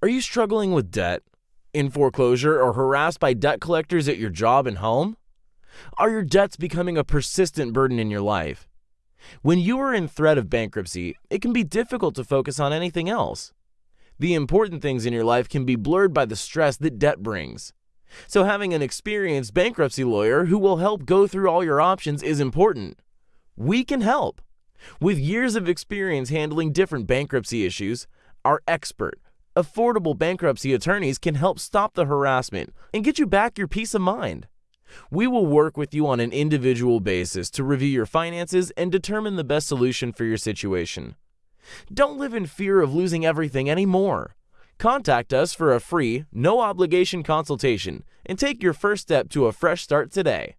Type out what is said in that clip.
Are you struggling with debt, in foreclosure, or harassed by debt collectors at your job and home? Are your debts becoming a persistent burden in your life? When you are in threat of bankruptcy, it can be difficult to focus on anything else. The important things in your life can be blurred by the stress that debt brings. So, having an experienced bankruptcy lawyer who will help go through all your options is important. We can help. With years of experience handling different bankruptcy issues, our expert, affordable bankruptcy attorneys can help stop the harassment and get you back your peace of mind. We will work with you on an individual basis to review your finances and determine the best solution for your situation. Don't live in fear of losing everything anymore. Contact us for a free, no obligation consultation and take your first step to a fresh start today.